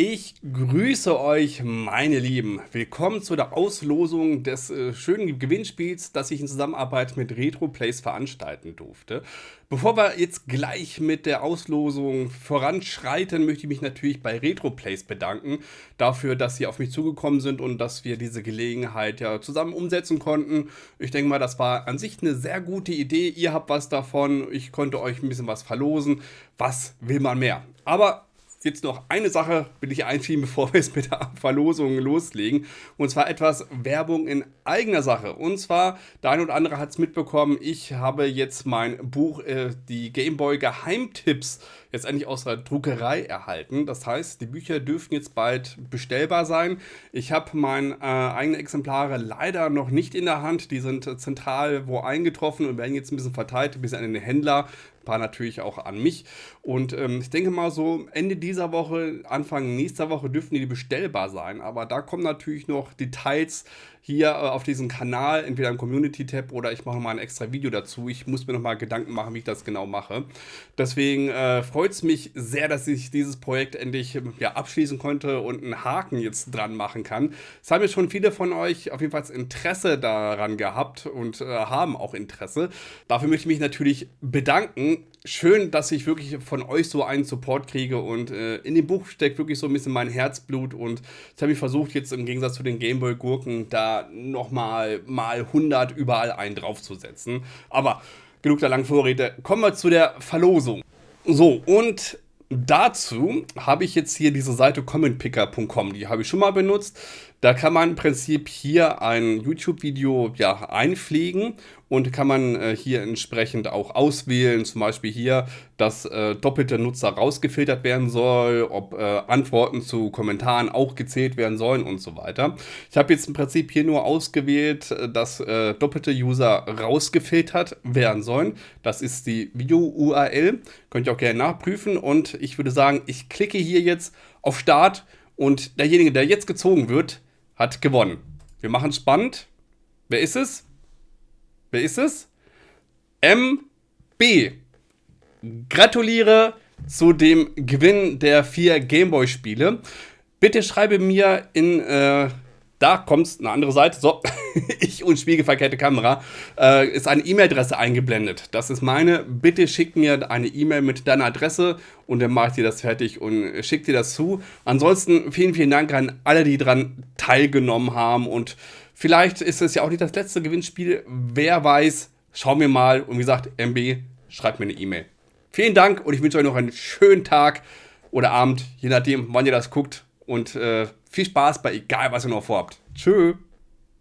Ich grüße euch, meine Lieben. Willkommen zu der Auslosung des äh, schönen Gewinnspiels, das ich in Zusammenarbeit mit RetroPlays veranstalten durfte. Bevor wir jetzt gleich mit der Auslosung voranschreiten, möchte ich mich natürlich bei RetroPlays bedanken, dafür, dass sie auf mich zugekommen sind und dass wir diese Gelegenheit ja zusammen umsetzen konnten. Ich denke mal, das war an sich eine sehr gute Idee. Ihr habt was davon, ich konnte euch ein bisschen was verlosen. Was will man mehr? Aber jetzt noch eine Sache will ich einschieben, bevor wir es mit der Verlosung loslegen. Und zwar etwas Werbung in eigener Sache. Und zwar, der eine oder andere hat es mitbekommen, ich habe jetzt mein Buch, äh, die Gameboy Geheimtipps, jetzt endlich aus der Druckerei erhalten. Das heißt, die Bücher dürfen jetzt bald bestellbar sein. Ich habe meine äh, eigenen Exemplare leider noch nicht in der Hand. Die sind zentral wo eingetroffen und werden jetzt ein bisschen verteilt, ein bisschen an den Händler paar natürlich auch an mich. Und ähm, ich denke mal so Ende dieser Woche, Anfang nächster Woche dürften die bestellbar sein. Aber da kommen natürlich noch Details hier äh, auf diesem Kanal, entweder im Community-Tab oder ich mache mal ein extra Video dazu. Ich muss mir noch mal Gedanken machen, wie ich das genau mache. Deswegen äh, freut es mich sehr, dass ich dieses Projekt endlich ja, abschließen konnte und einen Haken jetzt dran machen kann. Es haben jetzt schon viele von euch auf jeden Fall Interesse daran gehabt und äh, haben auch Interesse. Dafür möchte ich mich natürlich bedanken schön, dass ich wirklich von euch so einen Support kriege und äh, in dem Buch steckt wirklich so ein bisschen mein Herzblut und jetzt habe ich versucht, jetzt im Gegensatz zu den Gameboy-Gurken da nochmal mal 100 überall einen draufzusetzen. Aber genug der langen Vorrede, kommen wir zu der Verlosung. So, und dazu habe ich jetzt hier diese Seite commentpicker.com, die habe ich schon mal benutzt. Da kann man im Prinzip hier ein YouTube-Video ja, einpflegen und kann man äh, hier entsprechend auch auswählen, zum Beispiel hier, dass äh, doppelte Nutzer rausgefiltert werden soll, ob äh, Antworten zu Kommentaren auch gezählt werden sollen und so weiter. Ich habe jetzt im Prinzip hier nur ausgewählt, äh, dass äh, doppelte User rausgefiltert werden sollen. Das ist die Video-URL, könnt ihr auch gerne nachprüfen und ich würde sagen, ich klicke hier jetzt auf Start und derjenige, der jetzt gezogen wird, hat gewonnen. Wir machen es spannend. Wer ist es? Wer ist es? MB. Gratuliere zu dem Gewinn der vier Gameboy-Spiele. Bitte schreibe mir in äh, da kommt eine andere Seite. So, ich und spiegelverkehrte Kamera. Äh, ist eine E-Mail-Adresse eingeblendet. Das ist meine. Bitte schick mir eine E-Mail mit deiner Adresse und dann mache ich dir das fertig und schick dir das zu. Ansonsten vielen, vielen Dank an alle, die daran teilgenommen haben. Und vielleicht ist es ja auch nicht das letzte Gewinnspiel. Wer weiß. Schauen wir mal. Und wie gesagt, MB, schreibt mir eine E-Mail. Vielen Dank und ich wünsche euch noch einen schönen Tag oder Abend, je nachdem, wann ihr das guckt. Und äh, viel Spaß bei egal, was ihr noch vorhabt. Tschö.